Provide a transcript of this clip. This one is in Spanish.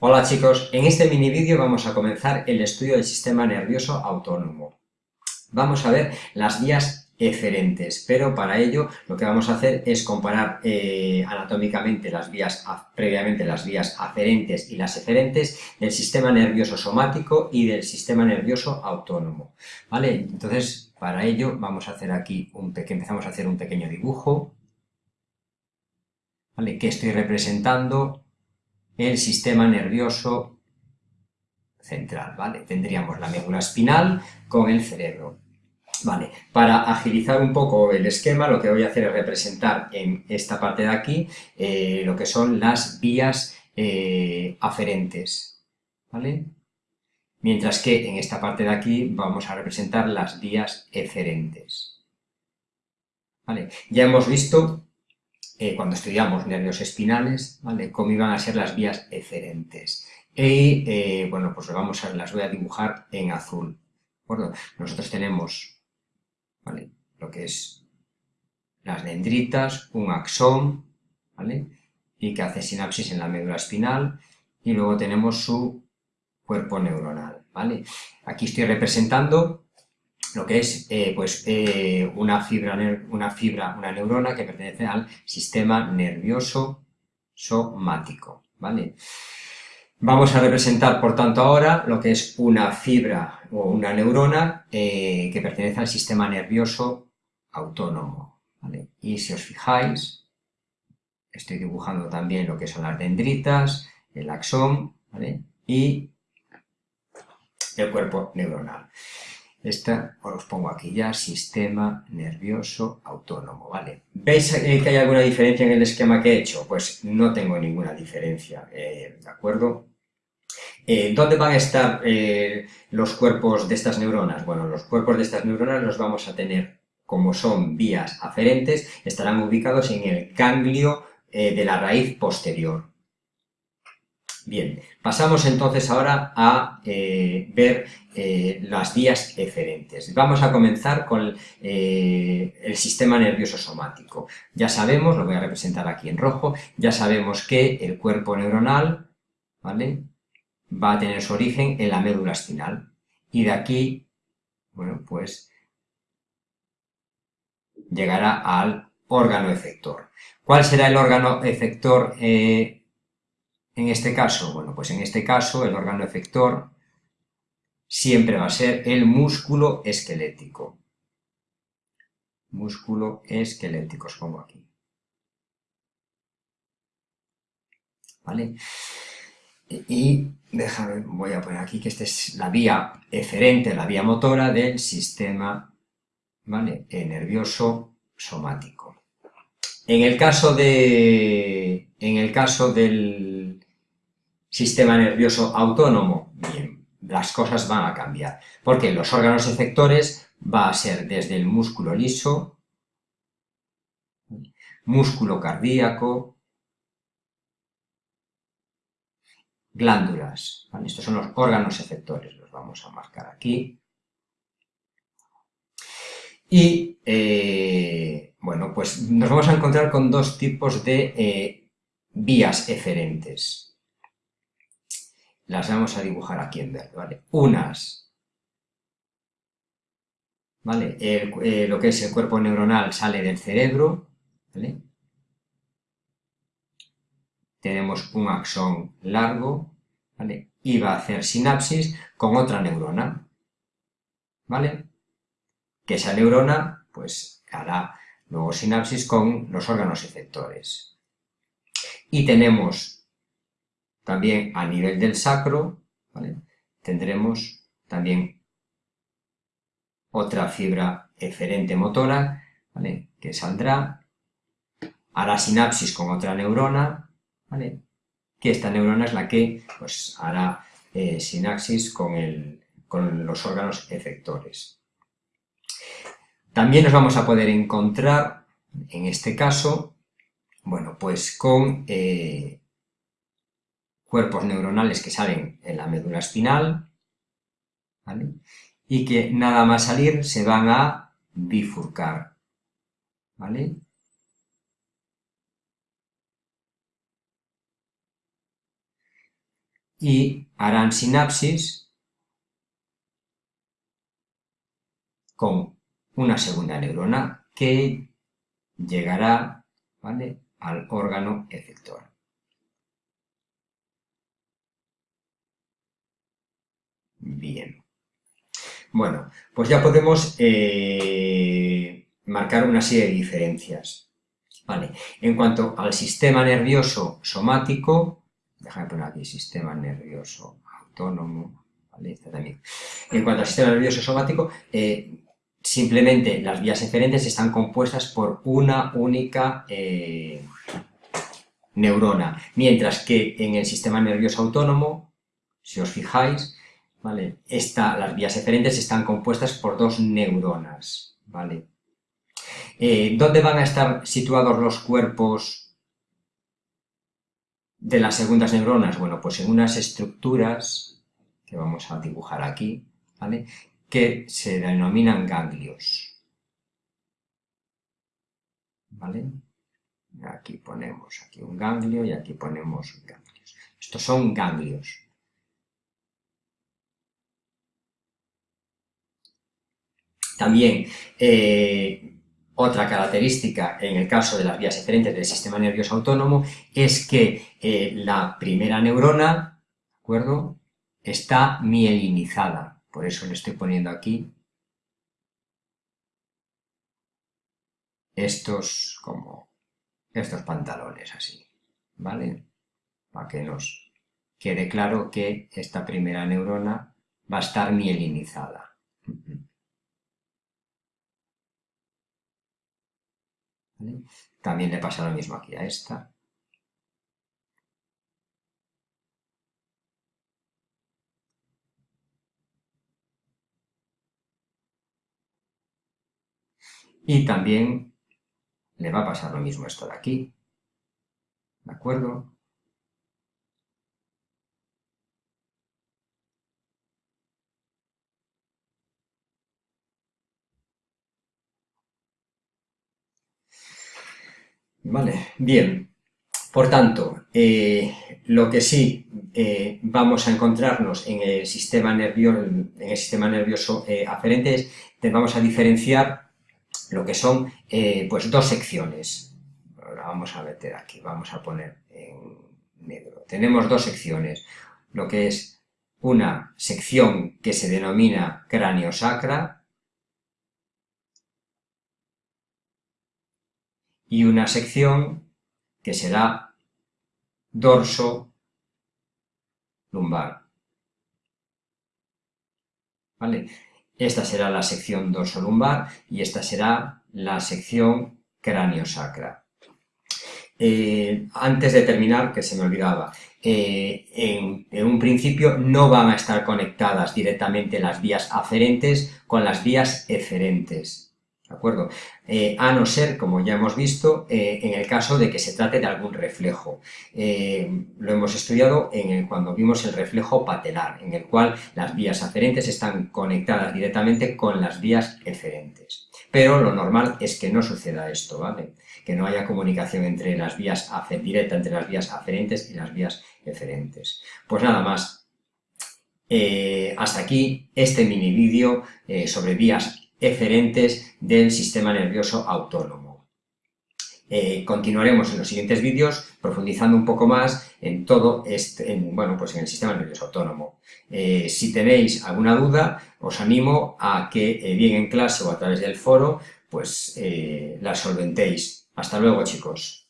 Hola chicos, en este mini vídeo vamos a comenzar el estudio del sistema nervioso autónomo. Vamos a ver las vías eferentes, pero para ello lo que vamos a hacer es comparar eh, anatómicamente las vías, previamente las vías aferentes y las eferentes del sistema nervioso somático y del sistema nervioso autónomo. ¿Vale? Entonces, para ello vamos a hacer aquí un pequeño, empezamos a hacer un pequeño dibujo, ¿vale? que estoy representando el sistema nervioso central, ¿vale? Tendríamos la médula espinal con el cerebro. Vale, para agilizar un poco el esquema, lo que voy a hacer es representar en esta parte de aquí eh, lo que son las vías eh, aferentes, ¿vale? Mientras que en esta parte de aquí vamos a representar las vías eferentes. ¿Vale? Ya hemos visto eh, cuando estudiamos nervios espinales, ¿vale? Cómo iban a ser las vías eferentes. Y, eh, bueno, pues vamos a, las voy a dibujar en azul, ¿de Nosotros tenemos, ¿vale? Lo que es las dendritas, un axón, ¿vale? Y que hace sinapsis en la médula espinal, y luego tenemos su cuerpo neuronal, ¿vale? Aquí estoy representando lo que es eh, pues, eh, una, fibra, una fibra, una neurona que pertenece al sistema nervioso somático, ¿vale? Vamos a representar, por tanto, ahora lo que es una fibra o una neurona eh, que pertenece al sistema nervioso autónomo, ¿vale? Y si os fijáis, estoy dibujando también lo que son las dendritas, el axón, ¿vale? Y el cuerpo neuronal. Esta os pongo aquí ya, sistema nervioso autónomo, ¿vale? ¿Veis eh, que hay alguna diferencia en el esquema que he hecho? Pues no tengo ninguna diferencia, eh, ¿de acuerdo? Eh, ¿Dónde van a estar los cuerpos de estas neuronas? Bueno, los cuerpos de estas neuronas los vamos a tener, como son vías aferentes, estarán ubicados en el ganglio de la raíz posterior, Bien, pasamos entonces ahora a eh, ver eh, las vías eferentes. Vamos a comenzar con eh, el sistema nervioso somático. Ya sabemos, lo voy a representar aquí en rojo, ya sabemos que el cuerpo neuronal ¿vale? va a tener su origen en la médula espinal. Y de aquí, bueno, pues llegará al órgano efector. ¿Cuál será el órgano efector en este caso, bueno, pues en este caso el órgano efector siempre va a ser el músculo esquelético. Músculo esquelético, os pongo aquí. ¿Vale? Y déjame, voy a poner aquí que esta es la vía eferente, la vía motora del sistema nervioso somático. En el caso de, en el caso del sistema nervioso autónomo, bien, las cosas van a cambiar, porque los órganos efectores va a ser desde el músculo liso, músculo cardíaco, glándulas, estos son los órganos efectores, los vamos a marcar aquí, y, eh, bueno, pues nos vamos a encontrar con dos tipos de eh, vías eferentes, las vamos a dibujar aquí en verde, ¿vale? Unas, ¿vale? Eh, lo que es el cuerpo neuronal sale del cerebro, ¿vale? Tenemos un axón largo, ¿vale? Y va a hacer sinapsis con otra neurona, ¿vale? Que esa neurona, pues, hará luego sinapsis con los órganos efectores. Y tenemos también a nivel del sacro, tendremos también otra fibra eferente motora, que saldrá, hará sinapsis con otra neurona, que esta neurona es la que pues, hará eh, sinapsis con, con los órganos efectores. También nos vamos a poder encontrar, en este caso, bueno, pues con eh, cuerpos neuronales que salen en la médula espinal, y que nada más salir se van a bifurcar, ¿vale? y harán sinapsis con una segunda neurona que llegará al órgano efector. Bien. Bueno, pues ya podemos eh, marcar una serie de diferencias. Vale. En cuanto al sistema nervioso somático, déjame poner aquí sistema nervioso autónomo, ¿vale? Este también. En cuanto al sistema nervioso somático, eh, simplemente las vías eferentes están compuestas por una única eh, neurona, mientras que en el sistema nervioso autónomo, si os fijáis, ¿vale? las vías eferentes están compuestas por dos neuronas. Eh, ¿Dónde van a estar situados los cuerpos de las segundas neuronas? Bueno, pues en unas estructuras que vamos a dibujar aquí, que se denominan ganglios. Aquí ponemos aquí un ganglio y aquí ponemos ganglios. Estos son ganglios. También, eh, otra característica en el caso de las vías eferentes del sistema nervioso autónomo es que eh, la primera neurona, ¿de acuerdo?, está mielinizada. Por eso le estoy poniendo aquí estos como estos pantalones así, ¿vale? Para que nos quede claro que esta primera neurona va a estar mielinizada. También le pasa lo mismo aquí a esta. Y también le va a pasar lo mismo esto de aquí. ¿De acuerdo? Vale, bien. Por tanto, eh, lo que sí eh, vamos a encontrarnos en el sistema, nervioso, en eh, aferente es que vamos a diferenciar lo que son pues dos secciones. Ahora vamos a meter aquí, vamos a poner en negro. Tenemos dos secciones, lo que es una sección que se denomina cráneo sacra y una sección que será dorso lumbar. ¿Vale? Esta será la sección dorsolumbar y esta será la sección cráneo-sacra. Eh, antes de terminar, que se me olvidaba, eh, en, un principio no van a estar conectadas directamente las vías aferentes con las vías eferentes. ¿De acuerdo? Eh, a no ser, como ya hemos visto, eh, en el caso de que se trate de algún reflejo. Eh, lo hemos estudiado en cuando vimos el reflejo patelar, en el cual las vías aferentes están conectadas directamente con las vías eferentes. Pero lo normal es que no suceda esto, ¿vale? Que no haya comunicación entre las vías directa entre las vías aferentes y las vías eferentes. Pues nada más. hasta aquí este mini vídeo sobre vías eferentes del sistema nervioso autónomo. Eh, continuaremos en los siguientes vídeos profundizando un poco más en todo este, bueno, pues en el sistema nervioso autónomo. Eh, si tenéis alguna duda, os animo a que eh, bien en clase o a través del foro, pues la solventéis. Hasta luego, chicos.